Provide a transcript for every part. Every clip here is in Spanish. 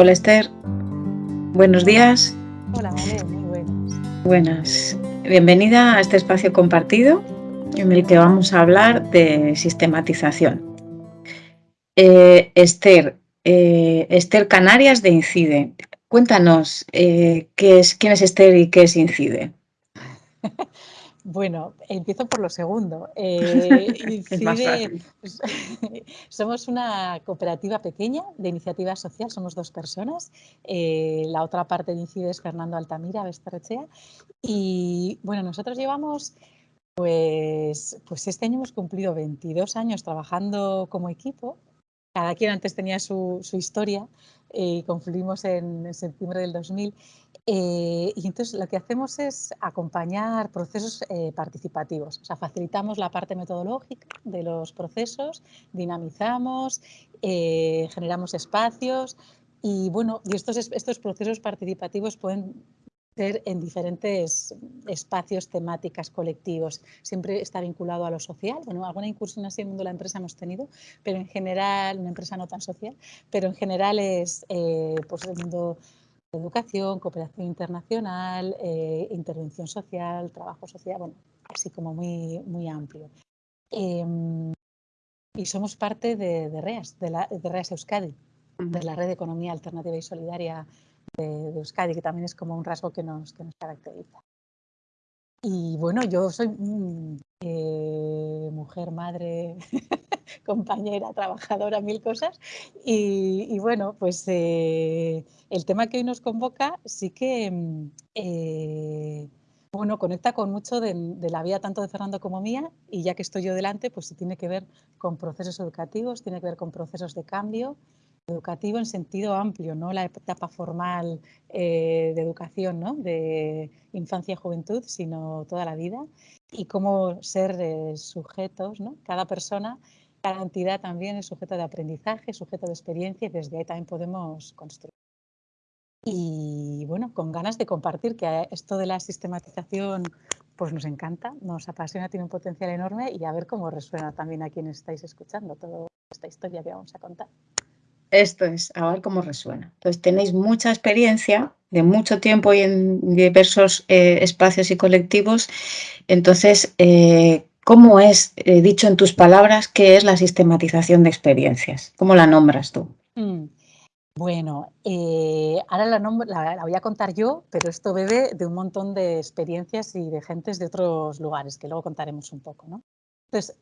Hola Esther, buenos días. Hola, muy buenas. Buenas. Bienvenida a este espacio compartido en el que vamos a hablar de sistematización. Eh, Esther, eh, Esther Canarias de Incide. Cuéntanos eh, qué es, quién es Esther y qué es Incide. Bueno, empiezo por lo segundo. Eh, somos una cooperativa pequeña de iniciativa social, somos dos personas. Eh, la otra parte de Incide es Fernando Altamira, Besterrechea. Y bueno, nosotros llevamos, pues, pues este año hemos cumplido 22 años trabajando como equipo. Cada quien antes tenía su, su historia y confluimos en, septiembre del 2000. Eh, y entonces lo que hacemos es acompañar procesos eh, participativos, o sea, facilitamos la parte metodológica de los procesos, dinamizamos, eh, generamos espacios y bueno, y estos, estos procesos participativos pueden en diferentes espacios, temáticas, colectivos. Siempre está vinculado a lo social. Bueno, alguna incursión así en el mundo de la empresa hemos tenido, pero en general, una empresa no tan social, pero en general es eh, pues el mundo de educación, cooperación internacional, eh, intervención social, trabajo social, bueno, así como muy, muy amplio. Em, y somos parte de, REAS, de, la, de REAS Euskadi, de la Red de Economía Alternativa y Solidaria de, Euskadi, que también es como un rasgo que nos, que nos caracteriza. Y bueno, yo soy mm, eh, mujer, madre, compañera, trabajadora, mil cosas. Y, bueno, pues eh, el tema que hoy nos convoca sí que mm, eh, bueno, conecta con mucho de, de, la vida tanto de Fernando como mía. Y ya que estoy yo delante, pues tiene que ver con procesos educativos, tiene que ver con procesos de cambio educativo en sentido amplio, no la etapa formal eh, de educación, ¿no? de infancia y juventud, sino toda la vida, y cómo ser eh, sujetos, ¿no? cada persona, cada entidad también es sujeto de aprendizaje, sujeto de experiencia, y desde ahí también podemos construir. Y bueno, con ganas de compartir que esto de la sistematización pues nos encanta, nos apasiona, tiene un potencial enorme y a ver cómo resuena también a quienes estáis escuchando toda esta historia que vamos a contar. Esto es, a ver cómo resuena. Entonces, tenéis mucha experiencia de mucho tiempo y en diversos eh, espacios y colectivos. Entonces, eh, ¿cómo es, eh, dicho en tus palabras, qué es la sistematización de experiencias? ¿Cómo la nombras tú? Mm, bueno, ahora la, la, voy a contar yo, pero esto bebe de un montón de experiencias y de gentes de otros lugares, que luego contaremos un poco. ¿no? Entonces,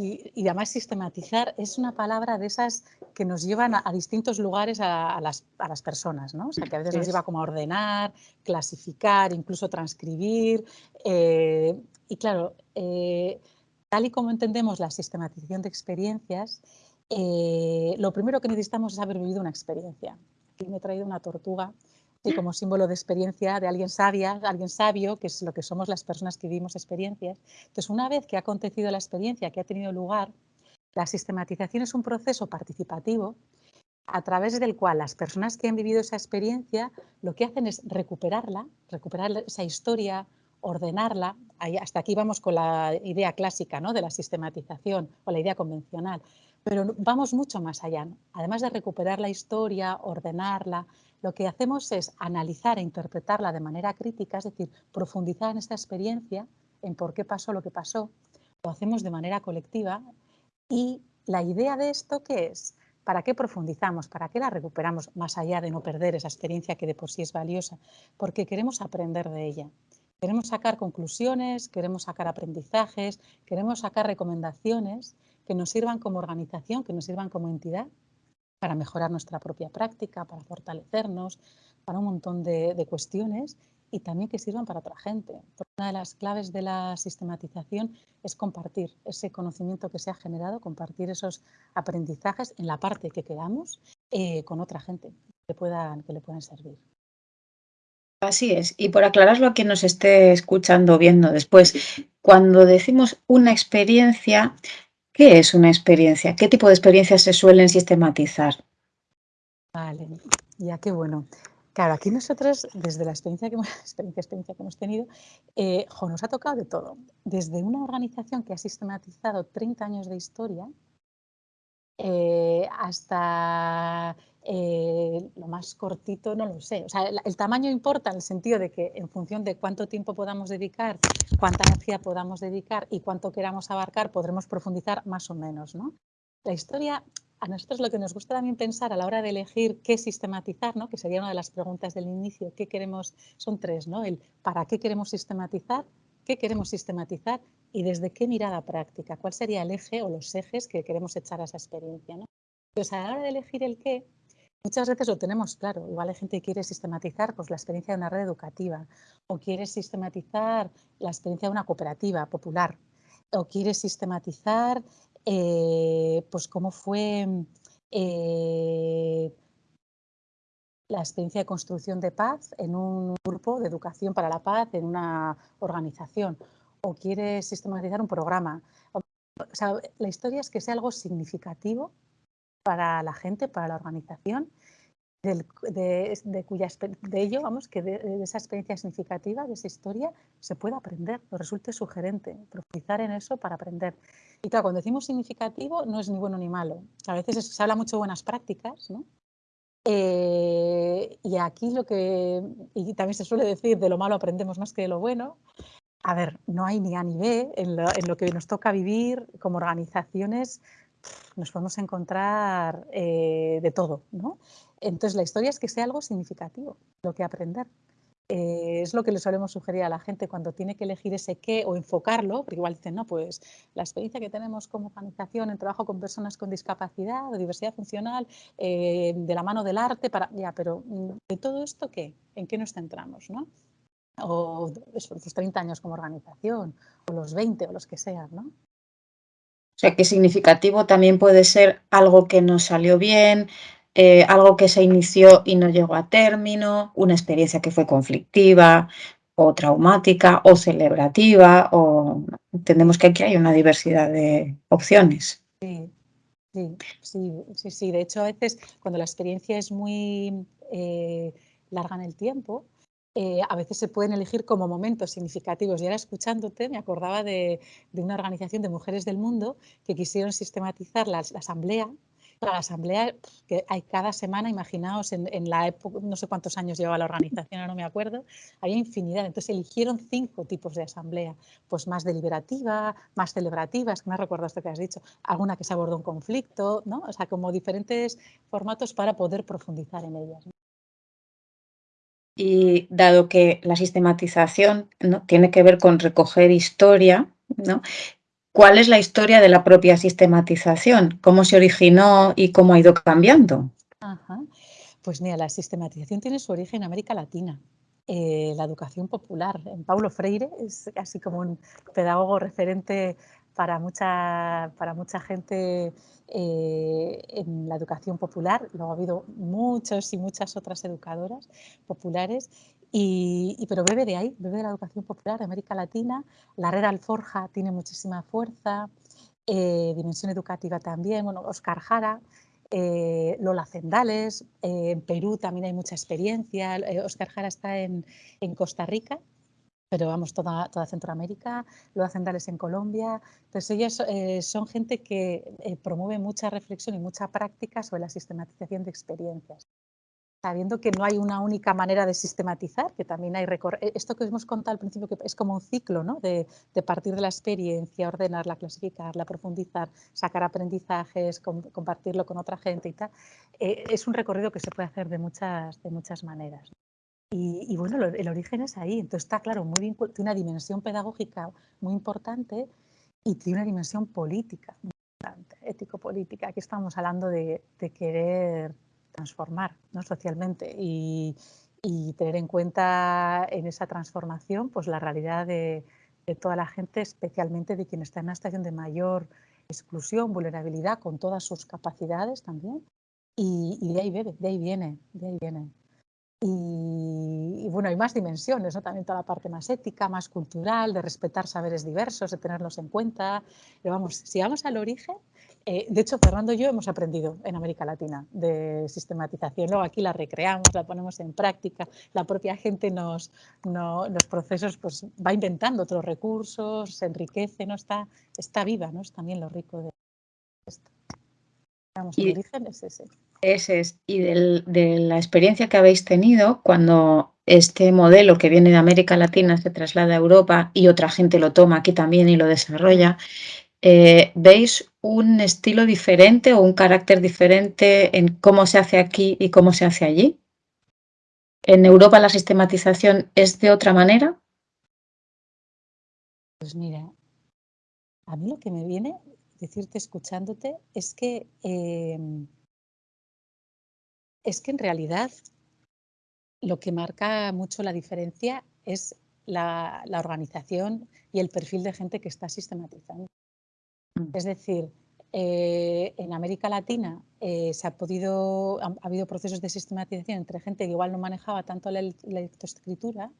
y, además sistematizar es una palabra de esas que nos llevan a, distintos lugares a, las, personas, ¿no? O sea, que a veces nos lleva como a ordenar, clasificar, incluso transcribir. Eh, y claro, eh, tal y como entendemos la sistematización de experiencias, eh, lo primero que necesitamos es haber vivido una experiencia. Aquí me he traído una tortuga y como símbolo de experiencia de alguien sabia, alguien sabio, que es lo que somos las personas que vivimos experiencias. Entonces, una vez que ha acontecido la experiencia, que ha tenido lugar, la sistematización es un proceso participativo a través del cual las personas que han vivido esa experiencia lo que hacen es recuperarla, recuperar esa historia, ordenarla. hasta aquí vamos con la idea clásica ¿no? de la sistematización o la idea convencional, pero vamos mucho más allá. Además de recuperar la historia, ordenarla, lo que hacemos es analizar e interpretarla de manera crítica, es decir, profundizar en esta experiencia, en por qué pasó lo que pasó, lo hacemos de manera colectiva y la idea de esto ¿qué es? ¿Para qué profundizamos? ¿Para qué la recuperamos más allá de no perder esa experiencia que de por sí es valiosa? Porque queremos aprender de ella. Queremos sacar conclusiones, queremos sacar aprendizajes, queremos sacar recomendaciones que nos sirvan como organización, que nos sirvan como entidad para mejorar nuestra propia práctica, para fortalecernos, para un montón de, cuestiones y también que sirvan para otra gente. una de las claves de la sistematización es compartir ese conocimiento que se ha generado, compartir esos aprendizajes en la parte que queramos eh, con otra gente que, puedan, que le puedan servir. Así es. Y por aclararlo a quien nos esté escuchando o viendo después, cuando decimos una experiencia, ¿Qué es una experiencia? ¿Qué tipo de experiencias se suelen sistematizar? Vale, ya qué bueno. Claro, aquí nosotros, desde la experiencia que hemos, experiencia, experiencia que hemos tenido, eh, nos ha tocado de todo. Desde una organización que ha sistematizado 30 años de historia, eh, hasta eh, lo más cortito, no lo sé. O sea, el, tamaño importa en el sentido de que en función de cuánto tiempo podamos dedicar, cuánta energía podamos dedicar y cuánto queramos abarcar, podremos profundizar más o menos. ¿no? La historia, a nosotros lo que nos gusta también pensar a la hora de elegir qué sistematizar, ¿no? que sería una de las preguntas del inicio, ¿qué queremos? Son tres, ¿no? El para qué queremos sistematizar, qué queremos sistematizar y desde qué mirada práctica, cuál sería el eje o los ejes que queremos echar a esa experiencia. ¿no? Pues a la hora de elegir el qué, muchas veces lo tenemos claro. Igual hay gente que quiere sistematizar pues, la experiencia de una red educativa o quiere sistematizar la experiencia de una cooperativa popular o quiere sistematizar eh, pues cómo fue eh, la experiencia de construcción de paz en un grupo de educación para la paz en una organización o quiere sistematizar un programa. O sea, la historia es que sea algo significativo para la gente, para la organización, de, cuya, de ello, vamos, que de, esa experiencia significativa, de esa historia, se pueda aprender, nos resulte sugerente, profundizar en eso para aprender. Y claro, cuando decimos significativo, no es ni bueno ni malo. A veces se habla mucho de buenas prácticas, ¿no? Eh, y aquí lo que, y también se suele decir, de lo malo aprendemos más que de lo bueno, a ver, no hay ni A ni B en lo, que nos toca vivir como organizaciones, nos podemos encontrar eh, de todo, ¿no? Entonces la historia es que sea algo significativo, lo que aprender. Eh, es lo que le solemos sugerir a la gente cuando tiene que elegir ese qué o enfocarlo, porque igual dicen, no, pues la experiencia que tenemos como organización en trabajo con personas con discapacidad o diversidad funcional, eh, de la mano del arte, para, ya, pero mm, ¿de todo esto qué? ¿En qué nos centramos? ¿no? O esos 30 años como organización, o los 20 o los que sean, ¿no? O sea, que significativo también puede ser algo que no salió bien, eh, algo que se inició y no llegó a término, una experiencia que fue conflictiva o traumática o celebrativa, o entendemos que aquí hay una diversidad de opciones. Sí, sí, sí, sí, De hecho, a veces cuando la experiencia es muy eh, larga en el tiempo, eh, a veces se pueden elegir como momentos significativos. Y ahora escuchándote me acordaba de, una organización de mujeres del mundo que quisieron sistematizar la, asamblea. La asamblea que hay cada semana, imaginaos, en, la época, no sé cuántos años llevaba la organización, no me acuerdo, había infinidad. Entonces eligieron cinco tipos de asamblea, pues más deliberativa, más celebrativa, es que me recuerdo esto que has dicho, alguna que se abordó un conflicto, ¿no? O sea, como diferentes formatos para poder profundizar en ellas. Y dado que la sistematización ¿no? tiene que ver con recoger historia, ¿no? ¿cuál es la historia de la propia sistematización? ¿Cómo se originó y cómo ha ido cambiando? Pues mira, la sistematización tiene su origen en América Latina. Eh, la educación popular. En Paulo Freire es así como un pedagogo referente para mucha, para mucha gente eh, en la educación popular. Luego ha habido muchos y muchas otras educadoras populares, y, pero bebe de ahí, bebe de la educación popular de América Latina. La red Alforja tiene muchísima fuerza, eh, dimensión educativa también. Oscar Jara, eh, Lola Cendales, en Perú también hay mucha experiencia. Oscar Jara está en, en Costa Rica pero vamos, toda, toda Centroamérica, lo hacen Dales en Colombia. Entonces, ellas eh, son gente que eh, promueve mucha reflexión y mucha práctica sobre la sistematización de experiencias. Sabiendo que no hay una única manera de sistematizar, que también hay eh, Esto que hemos contado al principio, que es como un ciclo, ¿no? De, de partir de la experiencia, ordenarla, clasificarla, profundizar, sacar aprendizajes, compartirlo con otra gente y tal. es un recorrido que se puede hacer de muchas, de muchas maneras. Y, bueno, el origen es ahí. Entonces está claro, muy tiene una dimensión pedagógica muy importante y tiene una dimensión política muy importante, ético-política. Aquí estamos hablando de, querer transformar ¿no? socialmente y, tener en cuenta en esa transformación pues la realidad de, toda la gente, especialmente de quien está en una situación de mayor exclusión, vulnerabilidad, con todas sus capacidades también. Y, y de ahí bebe, de ahí viene, de ahí viene. Y, bueno, hay más dimensiones, ¿no? también toda la parte más ética, más cultural, de respetar saberes diversos, de tenerlos en cuenta. Pero vamos, si vamos al origen, eh, de hecho, Fernando y yo hemos aprendido en América Latina de sistematización. Luego aquí la recreamos, la ponemos en práctica. La propia gente nos, los procesos pues, va inventando otros recursos, se enriquece, ¿no? está, está viva, ¿no? es también lo rico de esto. Ese. Ese es. Y de la experiencia que habéis tenido cuando este modelo que viene de América Latina se traslada a Europa y otra gente lo toma aquí también y lo desarrolla, eh, ¿veis un estilo diferente o un carácter diferente en cómo se hace aquí y cómo se hace allí? ¿En Europa la sistematización es de otra manera? Pues mira, a mí lo que me viene decirte escuchándote es que em, es que en realidad lo que marca mucho la diferencia es la, organización y el perfil de gente que está sistematizando. Mm. Es decir, eh, en América Latina eh, se ha podido, ha, habido procesos de sistematización entre gente que igual no manejaba tanto la, lectoescritura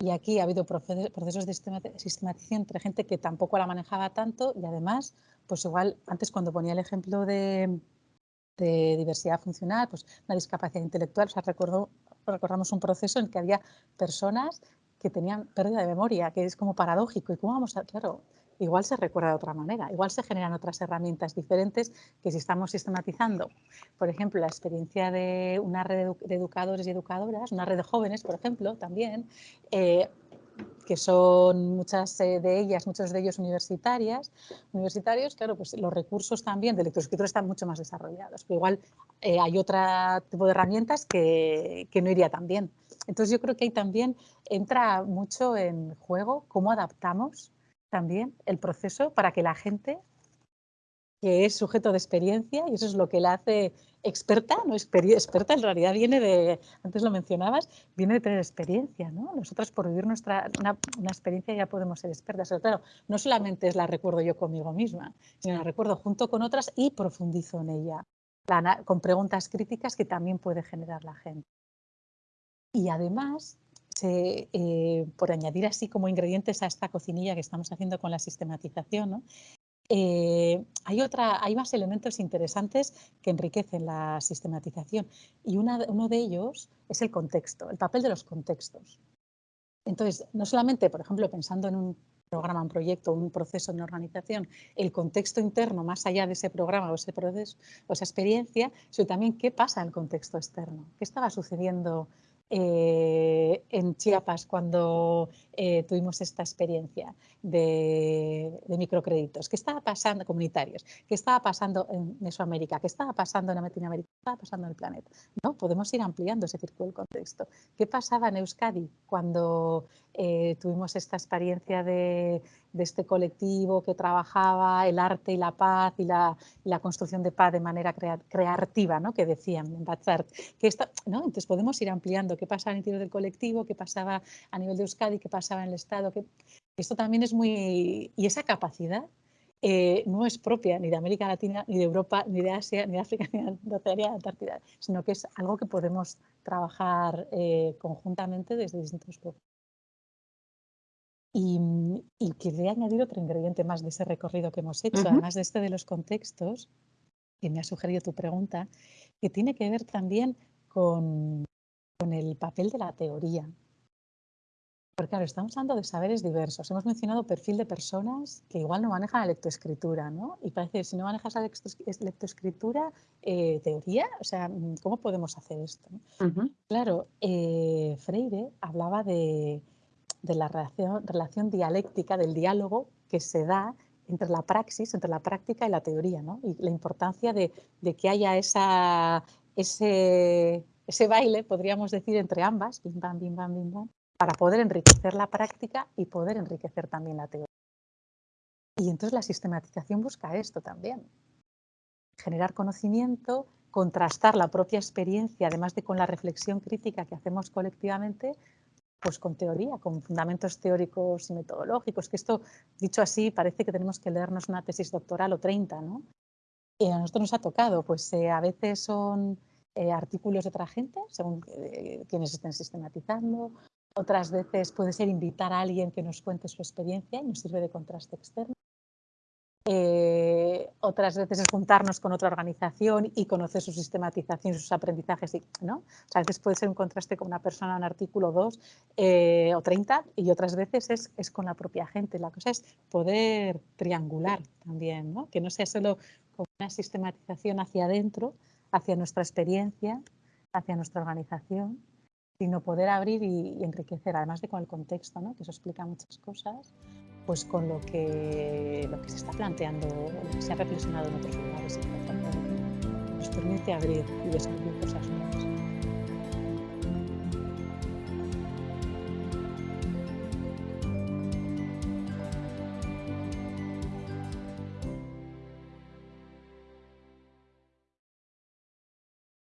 y aquí ha habido procesos de sistematización entre gente que tampoco la manejaba tanto y además, pues igual antes cuando ponía el ejemplo de, diversidad funcional, pues una discapacidad intelectual. O sea, recuerdo, recordamos un proceso en que había personas que tenían pérdida de memoria, que es como paradójico. ¿Y cómo vamos a...? Claro, igual se recuerda de otra manera, igual se generan otras herramientas diferentes que si estamos sistematizando, por ejemplo, la experiencia de una red de educadores y educadoras, una red de jóvenes, por ejemplo, también, eh, que son muchas eh, de ellas, muchos de ellos universitarias, universitarios, claro, pues los recursos también de lectoescritura están mucho más desarrollados. Pero igual eh, hay otro tipo de herramientas que, que no iría tan bien. Entonces yo creo que ahí también entra mucho en juego cómo adaptamos también el proceso para que la gente que es sujeto de experiencia, y eso es lo que la hace experta, no experta en realidad viene de, antes lo mencionabas, viene de tener experiencia, ¿no? Nosotras por vivir nuestra, una, experiencia ya podemos ser expertas, pero claro, no solamente es la recuerdo yo conmigo misma, sino la recuerdo junto con otras y profundizo en ella, con preguntas críticas que también puede generar la gente. Y además, eh, por añadir así como ingredientes a esta cocinilla que estamos haciendo con la sistematización, ¿no? Eh, hay, otra, hay más elementos interesantes que enriquecen la sistematización y uno de ellos es el contexto, el papel de los contextos. Entonces, no solamente, por ejemplo, pensando en un programa, un proyecto, un proceso, una organización, el contexto interno más allá de ese programa o ese proceso o esa experiencia, sino también qué pasa en el contexto externo, qué estaba sucediendo eh, en Chiapas cuando eh, tuvimos esta experiencia de, microcréditos. ¿Qué estaba pasando, comunitarios? ¿Qué estaba pasando en Mesoamérica? ¿Qué estaba pasando en Latinoamérica? ¿Qué estaba pasando en el planeta? ¿No? Podemos ir ampliando ese círculo del contexto. ¿Qué pasaba en Euskadi cuando eh, tuvimos esta experiencia de, este colectivo que trabajaba el arte y la paz y la, construcción de paz de manera creativa, ¿no? que decían en Batzart. Que ¿no? Entonces podemos ir ampliando qué pasaba en el interior del colectivo, qué pasaba a nivel de Euskadi, qué pasaba en el Estado. Esto también es muy... Y esa capacidad eh, no es propia ni de América Latina, ni de Europa, ni de Asia, ni de África, ni de Oceanía, Antártida, sino que es algo que podemos trabajar eh, conjuntamente desde distintos. Y, y, quería añadir otro ingrediente más de ese recorrido que hemos hecho, además de este de los contextos, que me ha sugerido tu pregunta, que tiene que ver también con, con el papel de la teoría. Porque claro, estamos hablando de saberes diversos. Hemos mencionado perfil de personas que igual no manejan la lectoescritura, ¿no? Y parece que si no manejas la lectoescritura, eh, teoría, o sea, ¿cómo podemos hacer esto? Claro, eh, Freire hablaba de, la relación, relación, dialéctica, del diálogo que se da entre la praxis, entre la práctica y la teoría, ¿no? Y la importancia de, de que haya esa, ese ese baile, podríamos decir, entre ambas, bim, bam, bim, bam, bim, bam, para poder enriquecer la práctica y poder enriquecer también la teoría. Y entonces la sistematización busca esto también, generar conocimiento, contrastar la propia experiencia, además de con la reflexión crítica que hacemos colectivamente, pues con teoría, con fundamentos teóricos y metodológicos, que esto, dicho así, parece que tenemos que leernos una tesis doctoral o 30, ¿no? Y a nosotros nos ha tocado, pues eh, a veces son eh, artículos de otra gente, según eh, quienes estén sistematizando. Otras veces puede ser invitar a alguien que nos cuente su experiencia y nos sirve de contraste externo. Otras veces es juntarnos con otra organización y conocer su sistematización, sus aprendizajes, y, ¿no? O sea, a veces puede ser un contraste con una persona en artículo 2 eh, o 30 y otras veces es, es, con la propia gente. La cosa es poder triangular también, ¿no? Que no sea solo con una sistematización hacia adentro, hacia nuestra experiencia, hacia nuestra organización, sino poder abrir y, enriquecer, además de con el contexto, ¿no? que eso explica muchas cosas, pues con lo que, lo que se está planteando, lo que se ha reflexionado en otros lugares. Nos permite abrir y descubrir cosas nuevas.